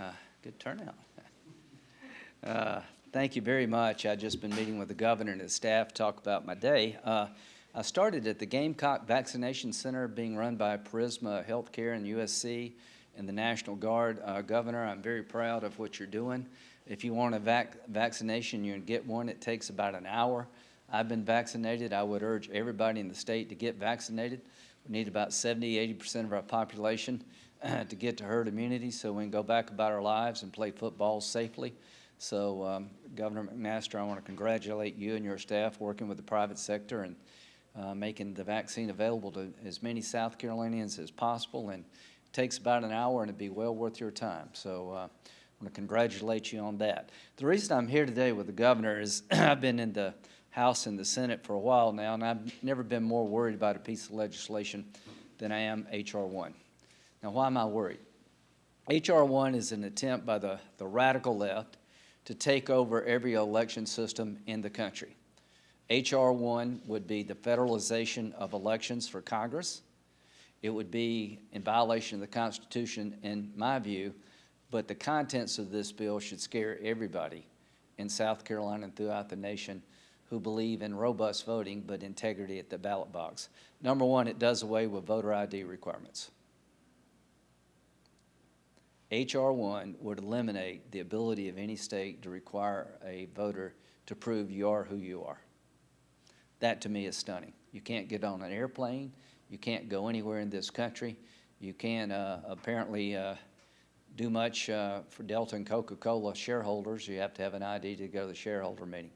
Uh, Good turnout. Uh, Thank you very much. I've just been meeting with the governor and his staff, to talk about my day. Uh, I started at the Gamecock Vaccination Center being run by Prisma Healthcare and USC and the National Guard. Uh, Governor, I'm very proud of what you're doing. If you want a vac- vaccination, you can get one. It takes about an hour. I've been vaccinated. I would urge everybody in the state to get vaccinated. We need about 70, 80% of our population to get to herd immunity so we can go back about our lives and play football safely. So um, Governor McMaster, I want to congratulate you and your staff working with the private sector and uh, making the vaccine available to as many South Carolinians as possible. And it takes about an hour and it'd be well worth your time. So uh, I want to congratulate you on that. The reason I'm here today with the governor is I've been in the House and the Senate for a while now, and I've never been more worried about a piece of legislation than I am H.R. 1. Now, why am I worried? H.R. 1 is an attempt by the, the radical left to take over every election system in the country. H.R. 1 would be the federalization of elections for Congress. It would be in violation of the Constitution, in my view, but the contents of this bill should scare everybody in South Carolina and throughout the nation who believe in robust voting but integrity at the ballot box. Number one, it does away with voter ID requirements. HR one would eliminate the ability of any state to require a voter to prove you are who you are. That to me is stunning. You can't get on an airplane, you can't go anywhere in this country, you can't uh, apparently uh, do much uh, for Delta and Coca-Cola shareholders, you have to have an ID to go to the shareholder meeting.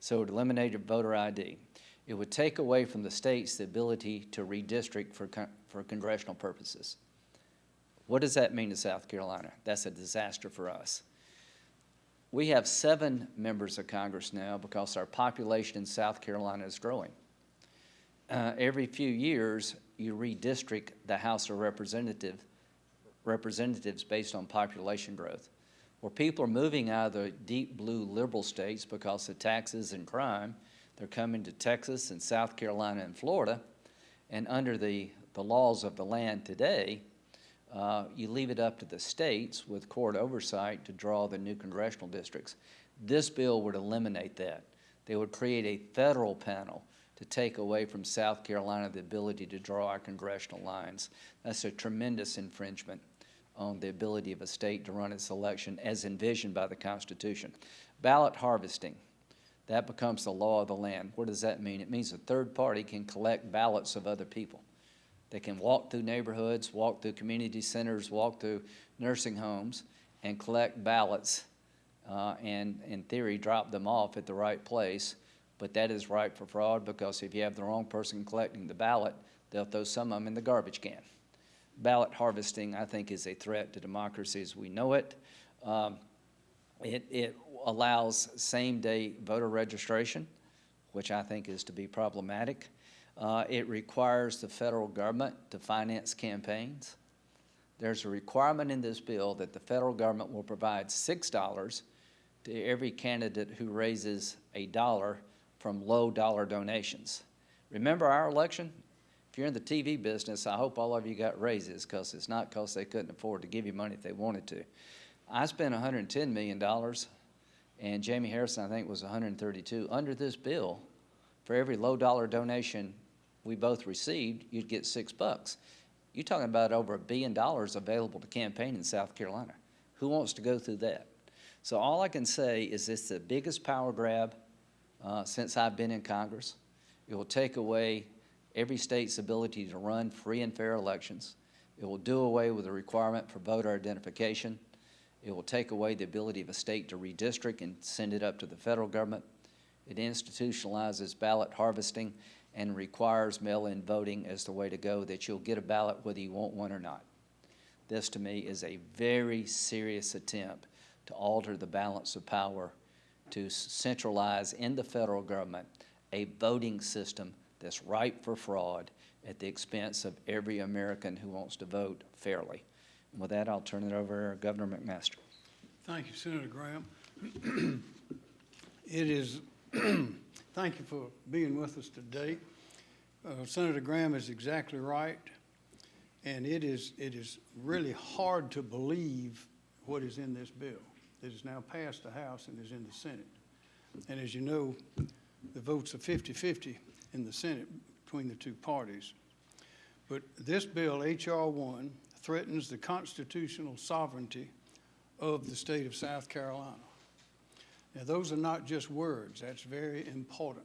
So it eliminated voter ID. It would take away from the states the ability to redistrict for, con- for congressional purposes. What does that mean to South Carolina? That's a disaster for us. We have seven members of Congress now because our population in South Carolina is growing. Uh, every few years, you redistrict the House of Representative, Representatives based on population growth. Where people are moving out of the deep blue liberal states because of taxes and crime, they're coming to Texas and South Carolina and Florida. And under the, the laws of the land today, uh, you leave it up to the states with court oversight to draw the new congressional districts. This bill would eliminate that. They would create a federal panel to take away from South Carolina the ability to draw our congressional lines. That's a tremendous infringement on the ability of a state to run its election as envisioned by the Constitution. Ballot harvesting, that becomes the law of the land. What does that mean? It means a third party can collect ballots of other people. They can walk through neighborhoods, walk through community centers, walk through nursing homes, and collect ballots, uh, and in theory, drop them off at the right place. But that is ripe for fraud because if you have the wrong person collecting the ballot, they'll throw some of them in the garbage can. Ballot harvesting, I think, is a threat to democracy as we know it. Um, it, it allows same-day voter registration, which I think is to be problematic. Uh, it requires the federal government to finance campaigns. There's a requirement in this bill that the federal government will provide six dollars to every candidate who raises a dollar from low dollar donations. Remember our election? If you're in the TV business, I hope all of you got raises because it's not because they couldn't afford to give you money if they wanted to. I spent $110 million, and Jamie Harrison, I think, was 132. Under this bill, for every low dollar donation we both received, you'd get six bucks. You're talking about over a billion dollars available to campaign in South Carolina. Who wants to go through that? So all I can say is it's the biggest power grab uh, since I've been in Congress. It will take away every state's ability to run free and fair elections. It will do away with the requirement for voter identification. It will take away the ability of a state to redistrict and send it up to the federal government. It institutionalizes ballot harvesting and requires mail-in voting as the way to go, that you'll get a ballot whether you want one or not. This, to me, is a very serious attempt to alter the balance of power, to centralize in the federal government a voting system that's ripe for fraud at the expense of every American who wants to vote fairly. And with that, I'll turn it over to Governor McMaster. Thank you, Senator Graham. It is, thank you for being with us today. Uh, Senator Graham is exactly right, and it is, it is really hard to believe what is in this bill that is now passed the House and is in the Senate. And as you know, the votes are 50-50 in the Senate between the two parties. But this bill, H.R. 1, threatens the constitutional sovereignty of the state of South Carolina. Now, those are not just words, that's very important.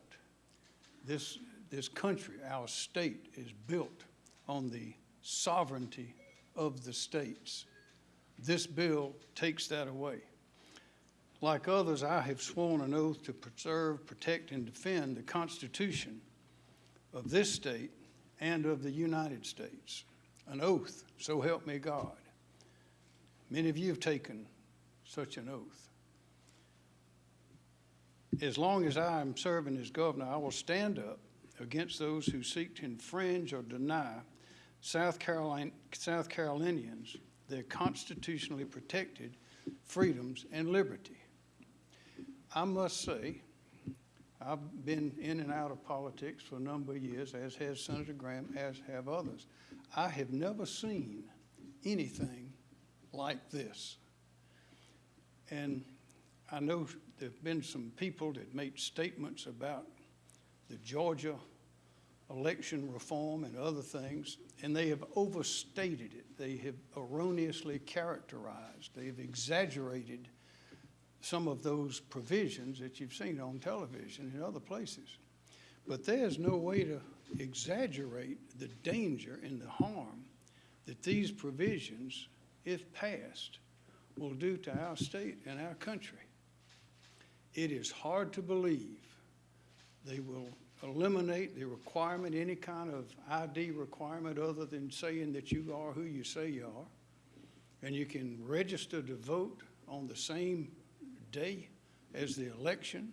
This, this country, our state, is built on the sovereignty of the states. This bill takes that away. Like others, I have sworn an oath to preserve, protect, and defend the Constitution of this state and of the United States. An oath, so help me God. Many of you have taken such an oath. As long as I am serving as governor, I will stand up against those who seek to infringe or deny South Carolina, South Carolinians their constitutionally protected freedoms and liberty. I must say, I've been in and out of politics for a number of years, as has Senator Graham, as have others. I have never seen anything like this. And I know there have been some people that made statements about the Georgia election reform and other things, and they have overstated it. They have erroneously characterized, they've exaggerated some of those provisions that you've seen on television and other places. But there's no way to exaggerate the danger and the harm that these provisions, if passed, will do to our state and our country. It is hard to believe they will eliminate the requirement, any kind of ID requirement other than saying that you are who you say you are. And you can register to vote on the same day as the election.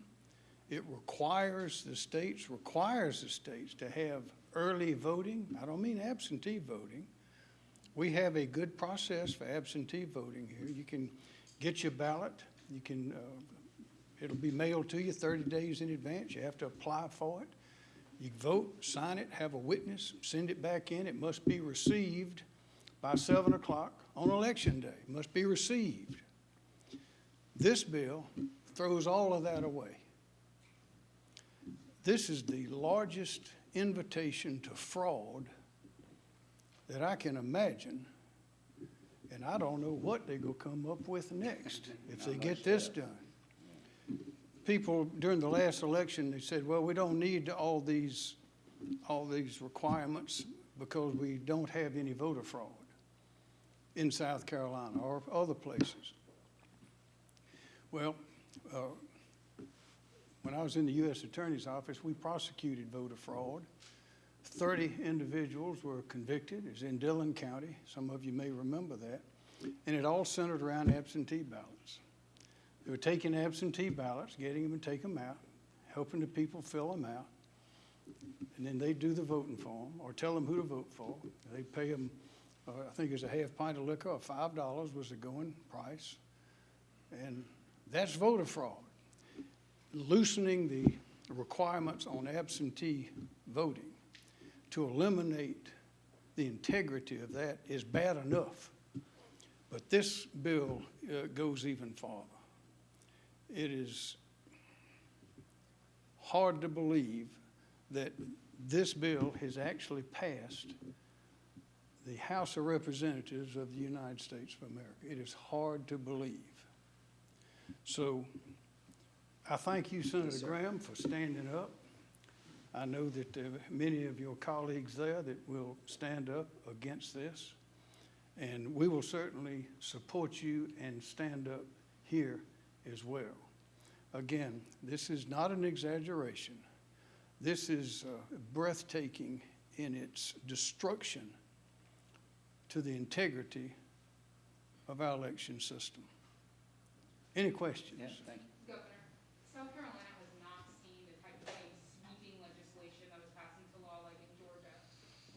It requires the states, requires the states to have early voting. I don't mean absentee voting. We have a good process for absentee voting here. You can get your ballot. You can, uh, it'll be mailed to you 30 days in advance. You have to apply for it. You vote, sign it, have a witness, send it back in. It must be received by 7 o'clock on election day. It must be received. This bill throws all of that away. This is the largest invitation to fraud that I can imagine, and I don't know what they're gonna come up with next if they get this done. People during the last election, they said, well, we don't need all these, all these requirements because we don't have any voter fraud in South Carolina or other places. Well, uh, when I was in the U.S. Attorney's Office, we prosecuted voter fraud. 30 individuals were convicted. It was in Dillon County. Some of you may remember that. And it all centered around absentee ballots. They were taking absentee ballots, getting them and take them out, helping the people fill them out. And then they do the voting for them or tell them who to vote for. They pay them, uh, I think it's a half pint of liquor or $5 was the going price. And that's voter fraud. Loosening the requirements on absentee voting to eliminate the integrity of that is bad enough. But this bill uh, goes even farther. It is hard to believe that this bill has actually passed the House of Representatives of the United States of America. It is hard to believe. So I thank you, Senator Graham, for standing up. I know that there are many of your colleagues there that will stand up against this. And we will certainly support you and stand up here as well. Again, this is not an exaggeration. This is uh, breathtaking in its destruction to the integrity of our election system. Any questions? Yeah, thank you. Governor, South Carolina has not seen the type of like sweeping legislation that was passed into law like in Georgia.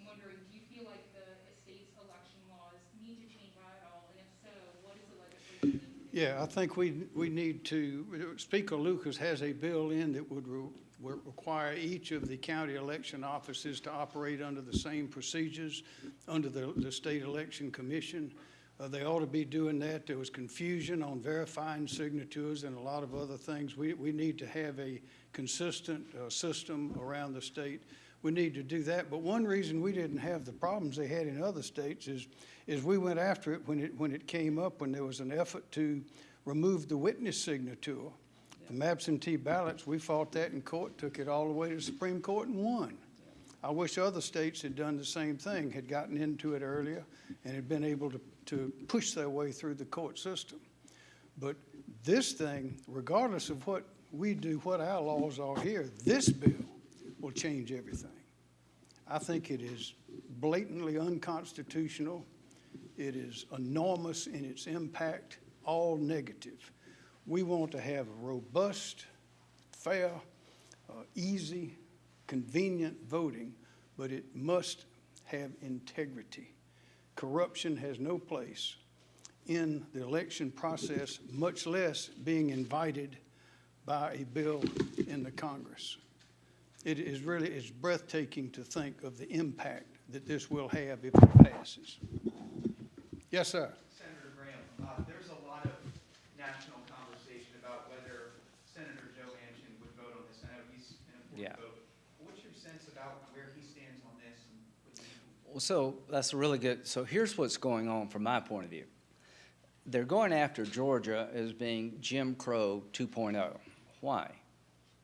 I'm wondering, do you feel like the state's election laws need to change at all? And if so, what is the legislation need to do? Yeah, I think we, we need to, Speaker Lucas has a bill in that would re- require each of the county election offices to operate under the same procedures under the, the State Election Commission. Uh, They ought to be doing that. There was confusion on verifying signatures and a lot of other things. We, we need to have a consistent uh, system around the state. We need to do that. But one reason we didn't have the problems they had in other states is, is we went after it when it, when it came up, when there was an effort to remove the witness signature from absentee ballots. We fought that in court, took it all the way to the Supreme Court and won. I wish other states had done the same thing, had gotten into it earlier and had been able to, to push their way through the court system. But this thing, regardless of what we do, what our laws are here, this bill will change everything. I think it is blatantly unconstitutional. It is enormous in its impact, all negative. We want to have a robust, fair, uh, easy, convenient voting, but it must have integrity. Corruption has no place in the election process, much less being invited by a bill in the Congress. It is really, it's breathtaking to think of the impact that this will have if it passes. Yes, sir. Senator Graham, uh, there's a lot of national conversation about whether Senator Joe Manchin would vote on this. I know he's an Yeah. important vote. What's your sense about where he stands on this? and what you think? Well, so that's a really good, so here's what's going on from my point of view. They're going after Georgia as being Jim Crow 2.0. Why?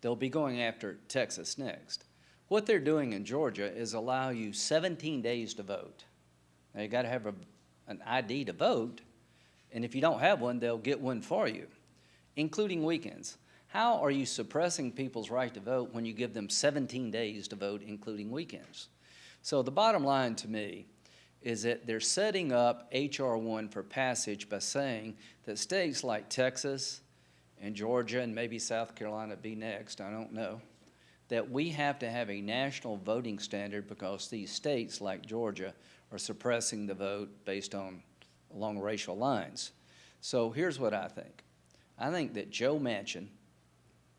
They'll be going after Texas next. What they're doing in Georgia is allow you 17 days to vote. Now, you got to have a, an ID to vote, and if you don't have one, they'll get one for you, including weekends. How are you suppressing people's right to vote when you give them 17 days to vote, including weekends? So the bottom line to me is that they're setting up HR one for passage by saying that states like Texas and Georgia and maybe South Carolina be next, I don't know, that we have to have a national voting standard because these states like Georgia are suppressing the vote based on along racial lines. So here's what I think. I think that Joe Manchin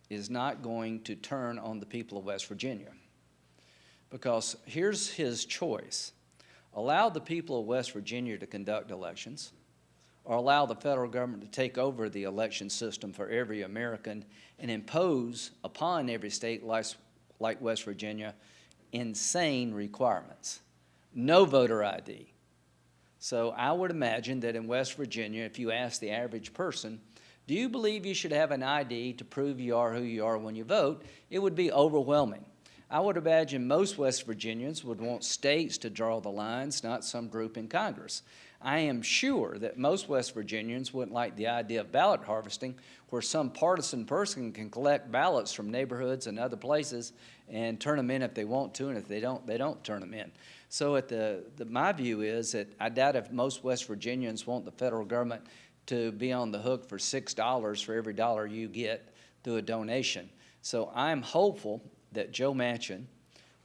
is not going to turn on the people of West Virginia because here's his choice. Allow the people of West Virginia to conduct elections, or allow the federal government to take over the election system for every American and impose upon every state like, West Virginia insane requirements. No voter ID. So I would imagine that in West Virginia, if you ask the average person, do you believe you should have an ID to prove you are who you are when you vote? It would be overwhelming. I would imagine most West Virginians would want states to draw the lines, not some group in Congress. I am sure that most West Virginians wouldn't like the idea of ballot harvesting, where some partisan person can collect ballots from neighborhoods and other places and turn them in if they want to, and if they don't, they don't turn them in. So at the, the, my view is that I doubt if most West Virginians want the federal government to be on the hook for six dollars for every dollar you get through a donation. So I'm hopeful that Joe Manchin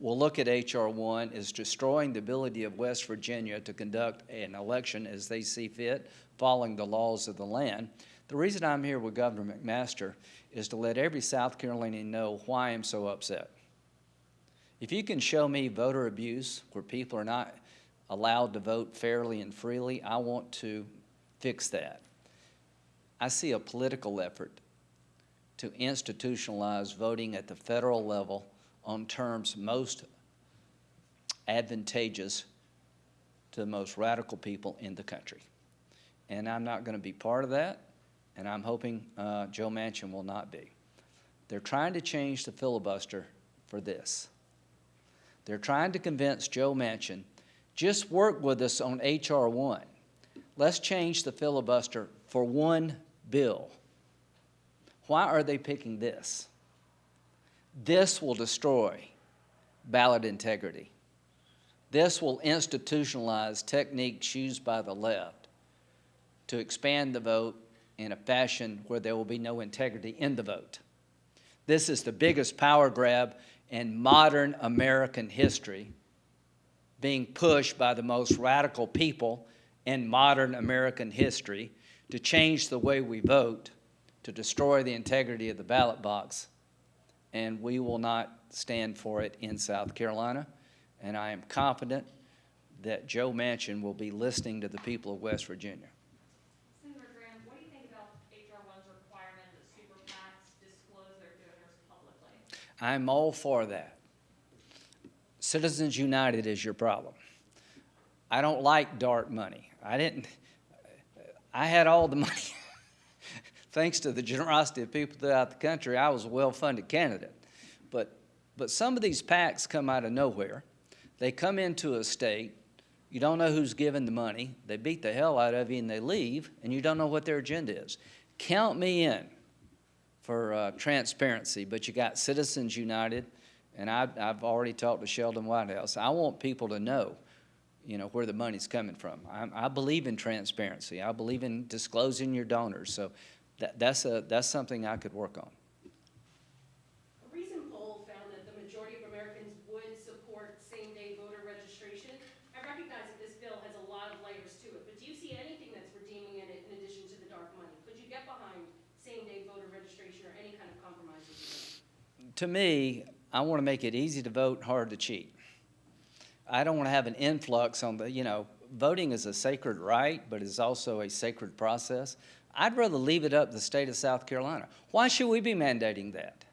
will look at H.R. 1 as destroying the ability of West Virginia to conduct an election as they see fit, following the laws of the land. The reason I'm here with Governor McMaster is to let every South Carolinian know why I'm so upset. If you can show me voter abuse where people are not allowed to vote fairly and freely, I want to fix that. I see a political effort to institutionalize voting at the federal level on terms most advantageous to the most radical people in the country. And I'm not going to be part of that, and I'm hoping uh, Joe Manchin will not be. They're trying to change the filibuster for this. They're trying to convince Joe Manchin, just work with us on H.R. 1. Let's change the filibuster for one bill. Why are they picking this? This will destroy ballot integrity. This will institutionalize techniques used by the left to expand the vote in a fashion where there will be no integrity in the vote. This is the biggest power grab in modern American history being pushed by the most radical people in modern American history to change the way we vote, to destroy the integrity of the ballot box. And we will not stand for it in South Carolina. And I am confident that Joe Manchin will be listening to the people of West Virginia. Senator Graham, what do you think about HR one's requirement that super PACs disclose their donors publicly? I'm all for that. Citizens United is your problem. I don't like dark money. I didn't, I had all the money. Thanks to the generosity of people throughout the country, I was a well-funded candidate. But, but some of these PACs come out of nowhere. They come into a state, you don't know who's giving the money, they beat the hell out of you and they leave, and you don't know what their agenda is. Count me in for uh, transparency, but you got Citizens United, and I've, I've already talked to Sheldon Whitehouse. I want people to know, you know, where the money's coming from. I, I believe in transparency. I believe in disclosing your donors. So that, that's a, that's something I could work on. A recent poll found that the majority of Americans would support same-day voter registration. I recognize that this bill has a lot of layers to it, but do you see anything that's redeeming in it in addition to the dark money? Could you get behind same-day voter registration or any kind of compromise? To me, I want to make it easy to vote, hard to cheat. I don't want to have an influx on the, you know, voting is a sacred right, but it's also a sacred process. I'd rather leave it up the state of South Carolina. Why should we be mandating that?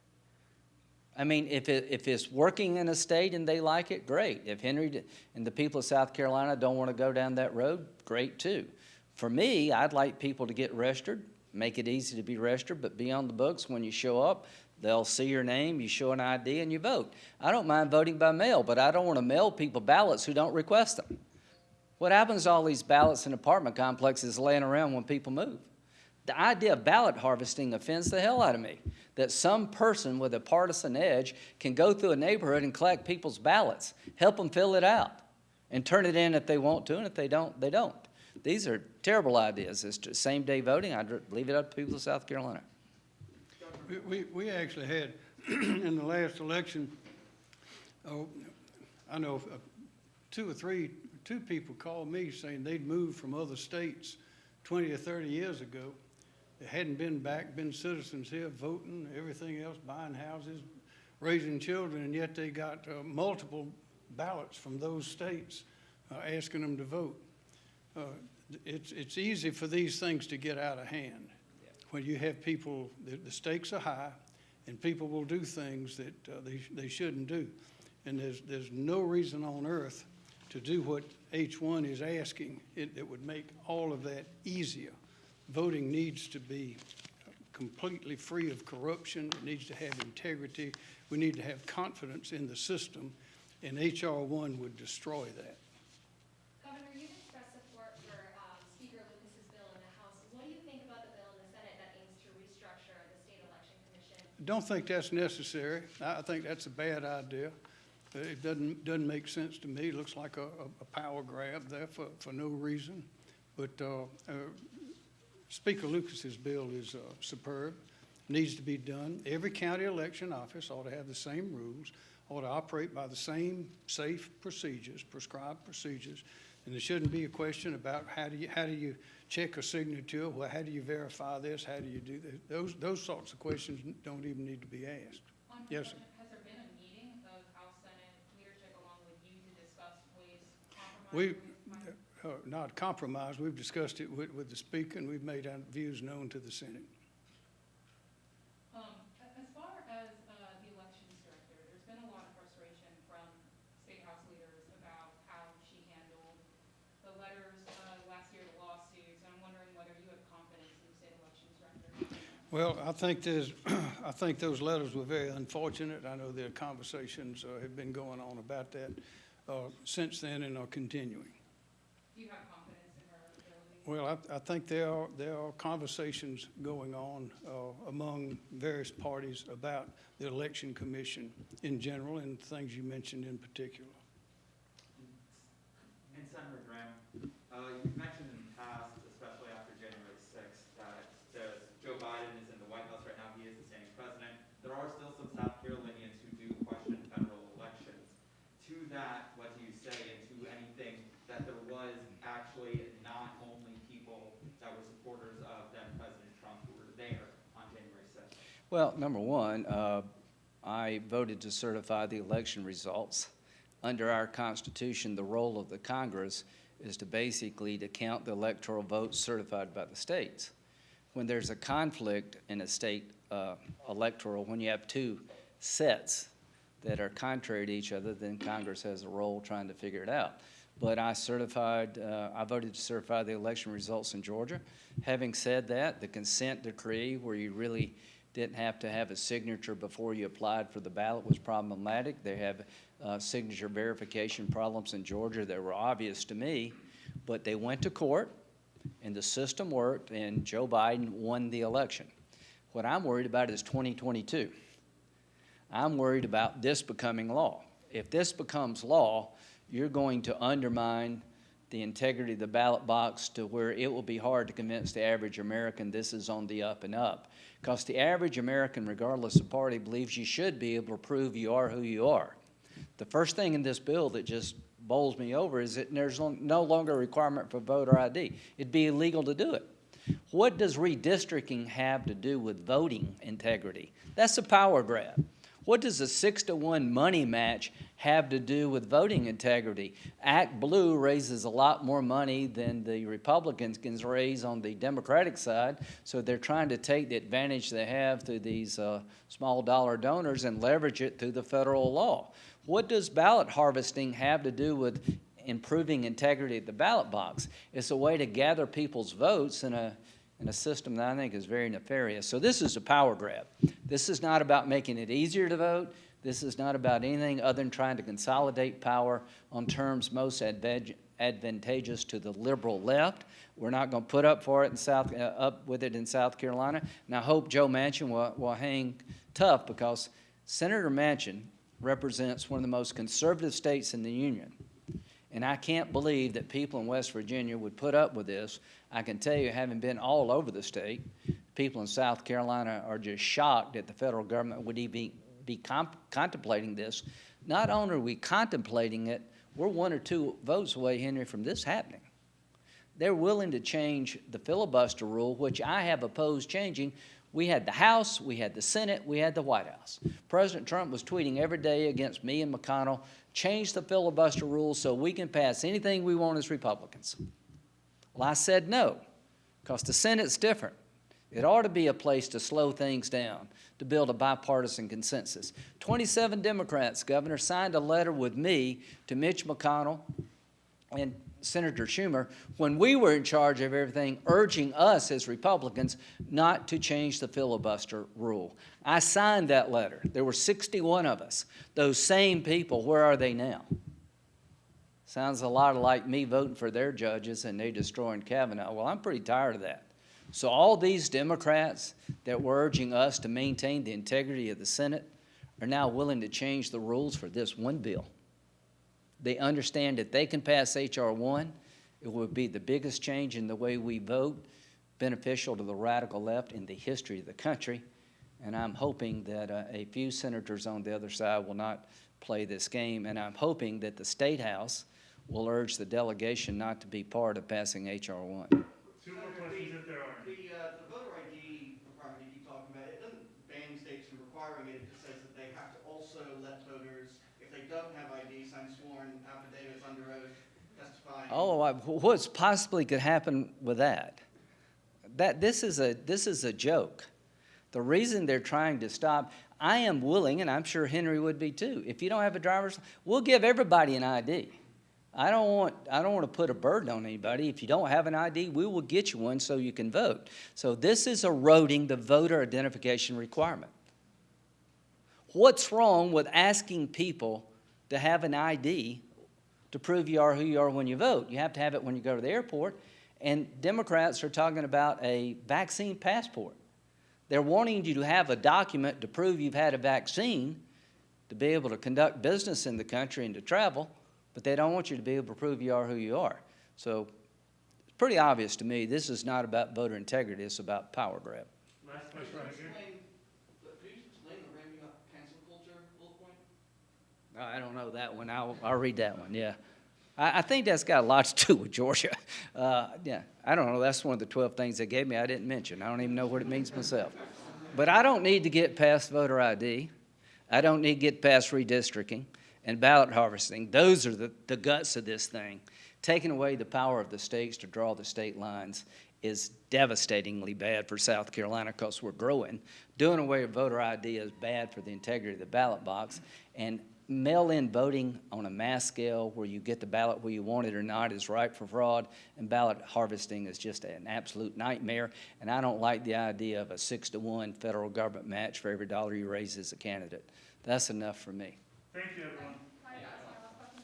I mean, if it, if it's working in a state and they like it, great. If Henry and the people of South Carolina don't want to go down that road, great too. For me, I'd like people to get registered, make it easy to be registered, but be on the books when you show up. They'll see your name, you show an ID, and you vote. I don't mind voting by mail, but I don't want to mail people ballots who don't request them. What happens to all these ballots in apartment complexes laying around when people move? The idea of ballot harvesting offends the hell out of me. That some person with a partisan edge can go through a neighborhood and collect people's ballots, help them fill it out, and turn it in if they want to, and if they don't, they don't. These are terrible ideas. It's same-day voting. I'd leave it up to people of South Carolina. We- We, actually had, in the last election, oh, I know uh, two or three, two people called me saying they'd moved from other states twenty or thirty years ago. They hadn't been back, been citizens here, voting, everything else, buying houses, raising children, and yet they got uh, multiple ballots from those states uh, asking them to vote. Uh, It's, it's easy for these things to get out of hand when you have people, the, the stakes are high, and people will do things that uh, they, they shouldn't do. And there's, there's no reason on earth to do what H1 is asking. It, it would make all of that easier. Voting needs to be completely free of corruption. It needs to have integrity. We need to have confidence in the system, and HR one would destroy that. Governor, you expressed support for Speaker Lucas's bill in the House. What do you think about the bill in the Senate that aims to restructure the state election commission? Don't think that's necessary. I think that's a bad idea. Uh, It doesn't, doesn't make sense to me. It looks like a, a- a power grab there for, for no reason. But uh, uh, Speaker Lucas's bill is uh, superb, needs to be done. Every county election office ought to have the same rules, ought to operate by the same safe procedures, prescribed procedures. And there shouldn't be a question about how do you, how do you check a signature? Well, how do you verify this? How do you do this? Those, those sorts of questions don't even need to be asked. Yes, sir. has there been a meeting of House Senate leadership along with you to discuss ways compromise? We, ways to find- uh, not compromise, we've discussed it with, with the speaker, and we've made our views known to the Senate. Um, as far as, uh, the elections director, there's been a lot of frustration from state house leaders about how she handled the letters, uh, last year, the lawsuits, I'm wondering whether you have confidence in the elections director. Well, I think there's, I think those letters were very unfortunate. I know there are conversations uh, have been going on about that uh, since then and are continuing. You have confidence in her ability? Well, I, I think there are, there are conversations going on uh, among various parties about the election commission in general and things you mentioned in particular. And Senator Graham, uh, you've mentioned in the past, especially after January sixth, that there's, Joe Biden is in the White House right now, he is the standing president. There are still some South Carolinians who do question federal elections. To that, what do you say, and to anything that there was actually not only people that were supporters of then President Trump who were there on January sixth? Well, number one, uh, I voted to certify the election results. under our Constitution, the role of the Congress is to basically to count the electoral votes certified by the states. When there's a conflict in a state uh, electoral, when you have two sets that are contrary to each other, then Congress has a role trying to figure it out. But I certified, uh, I voted to certify the election results in Georgia. Having said that, the consent decree, where you really didn't have to have a signature before you applied for the ballot was problematic. They have uh, signature verification problems in Georgia that were obvious to me, but they went to court, and the system worked, and Joe Biden won the election. What I'm worried about is 2022. I'm worried about this becoming law. If this becomes law, you're going to undermine the integrity of the ballot box to where it will be hard to convince the average American this is on the up and up. Because the average American, regardless of party, believes you should be able to prove you are who you are. The first thing in this bill that just bowls me over is that there's no longer a requirement for voter ID. It'd be illegal to do it. What does redistricting have to do with voting integrity? That's a power grab. What does a six to one money match have to do with voting integrity? ActBlue raises a lot more money than the Republicans can raise on the Democratic side, so they're trying to take the advantage they have through these uh, small dollar donors and leverage it through the federal law. What does ballot harvesting have to do with improving integrity at the ballot box? It's a way to gather people's votes in a in a system that I think is very nefarious. So this is a power grab. This is not about making it easier to vote. This is not about anything other than trying to consolidate power on terms most advantageous to the liberal left. We're not going to put up for it in South, uh, up with it in South Carolina. And I hope Joe Manchin will, will hang tough because Senator Manchin represents one of the most conservative states in the union. And I can't believe that people in West Virginia would put up with this. I can tell you, having been all over the state, people in South Carolina are just shocked that the federal government would even be contemplating this. Not only are we contemplating it, we're one or two votes away, Henry, from this happening. They're willing to change the filibuster rule, which I have opposed changing. We had the House, we had the Senate, we had the White House. President Trump was tweeting every day against me and McConnell change the filibuster rules so we can pass anything we want as Republicans. Well, I said no, because the Senate's different. It ought to be a place to slow things down, to build a bipartisan consensus. 27 Democrats, Governor, signed a letter with me to Mitch McConnell and Senator Schumer when we were in charge of everything, urging us as Republicans not to change the filibuster rule. I signed that letter. There were 61 of us. Those same people, where are they now? Sounds a lot like me voting for their judges and they destroying Kavanaugh. Well, I'm pretty tired of that. So all these Democrats that were urging us to maintain the integrity of the Senate are now willing to change the rules for this one bill. They understand that they can pass H.R. 1. It would be the biggest change in the way we vote, beneficial to the radical left in the history of the country. And I'm hoping that uh, a few senators on the other side will not play this game. And I'm hoping that the State House will urge the delegation not to be part of passing H.R. 1. Two more questions if there are. The, uh, the voter ID requirement you keep talking about, it doesn't ban states from requiring it, it just says that they have to also let voters, if they don't have ID, sign sworn affidavits under oath, testifying. Oh, what's possibly could happen with that? That, this is a, this is a joke. The reason they're trying to stop, I am willing, and I'm sure Henry would be too, if you don't have a driver's, we'll give everybody an ID. I don't want, I don't want to put a burden on anybody. If you don't have an ID, we will get you one so you can vote. So this is eroding the voter identification requirement. What's wrong with asking people to have an ID to prove you are who you are when you vote? You have to have it when you go to the airport. And Democrats are talking about a vaccine passport. They're wanting you to have a document to prove you've had a vaccine to be able to conduct business in the country and to travel but they don't want you to be able to prove you are who you are. So it's pretty obvious to me, this is not about voter integrity, it's about power grab. Last question right here. Explain, could you explain the ramming up cancel culture bullet point? I don't know that one, I'll, I'll read that one, yeah. I, I think that's got a lot to do with Georgia. Uh, yeah, I don't know, that's one of the 12 things they gave me I didn't mention. I don't even know what it means myself. But I don't need to get past voter ID. I don't need to get past redistricting. and ballot harvesting. Those are the, the guts of this thing. Taking away the power of the states to draw the state lines is devastatingly bad for South Carolina because we're growing. Doing away with voter ID is bad for the integrity of the ballot box. And mail-in voting on a mass scale where you get the ballot where you want it or not is ripe for fraud, and ballot harvesting is just an absolute nightmare. And I don't like the idea of a six-to-one federal government match for every dollar you raise as a candidate. That's enough for me. Thank you, everyone. Can I ask one last question?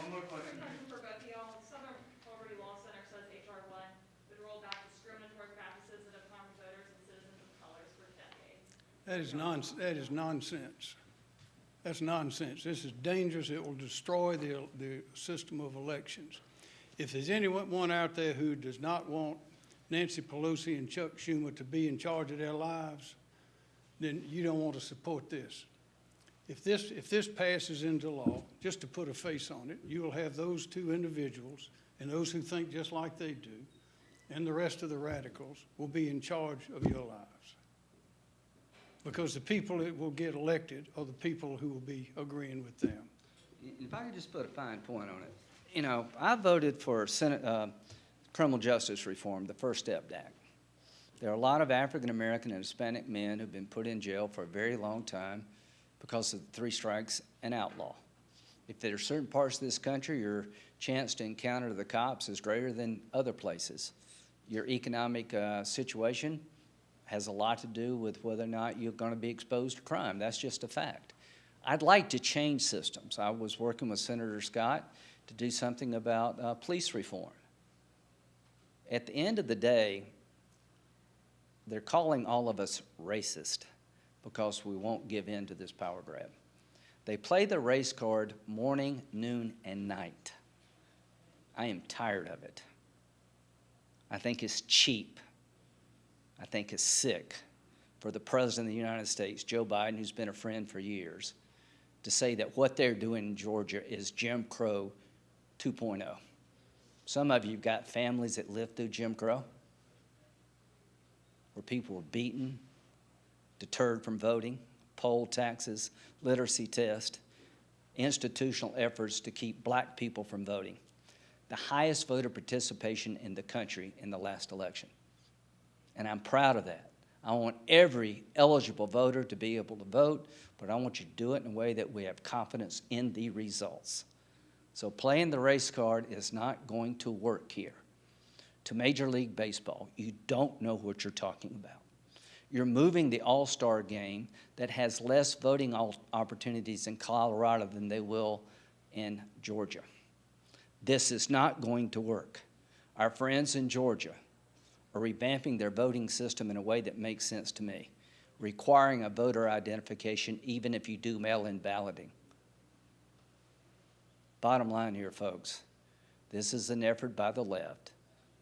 One more question. Question for both of y'all. Southern Poverty Law Center says HR one would roll back discriminatory practices that have harmed voters and citizens of colors for decades. That is nonsense, that is nonsense. That's nonsense. This is dangerous. It will destroy the, the system of elections. If there's anyone out there who does not want Nancy Pelosi and Chuck Schumer to be in charge of their lives, then you don't want to support this. If this, if this passes into law, just to put a face on it, you will have those two individuals and those who think just like they do, and the rest of the radicals will be in charge of your lives. Because the people that will get elected are the people who will be agreeing with them. If I could just put a fine point on it. You know, I voted for Senate, uh, criminal justice reform, the First Step Act. There are a lot of African-American and Hispanic men who've been put in jail for a very long time because of three strikes and outlaw. If there are certain parts of this country, your chance to encounter the cops is greater than other places. Your economic, uh, situation has a lot to do with whether or not you're gonna be exposed to crime. That's just a fact. I'd like to change systems. I was working with Senator Scott to do something about uh, police reform. At the end of the day, they're calling all of us racist because we won't give in to this power grab. They play the race card morning, noon, and night. I am tired of it. I think it's cheap. I think is sick for the President of the United States, Joe Biden, who's been a friend for years, to say that what they're doing in Georgia is Jim Crow 2.0. Some of you got families that lived through Jim Crow, where people were beaten, deterred from voting, poll taxes, literacy test, institutional efforts to keep black people from voting. The highest voter participation in the country in the last election. And I'm proud of that. I want every eligible voter to be able to vote, but I want you to do it in a way that we have confidence in the results. So playing the race card is not going to work here. To Major League Baseball, you don't know what you're talking about. You're moving the All-Star game that has less voting opportunities in Colorado than they will in Georgia. This is not going to work. Our friends in Georgia are revamping their voting system in a way that makes sense to me, requiring a voter identification even if you do mail-in balloting. Bottom line here, folks, this is an effort by the left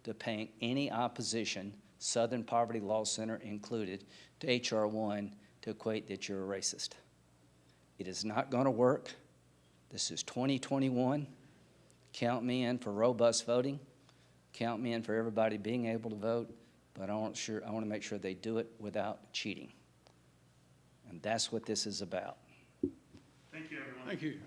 to paint any opposition, Southern Poverty Law Center included, to H.R. 1 to equate that you're a racist. It is not going to work. This is 2021. Count me in for robust voting. Count me in for everybody being able to vote, but I want sure, I want to make sure they do it without cheating. And that's what this is about. Thank you, everyone. Thank you.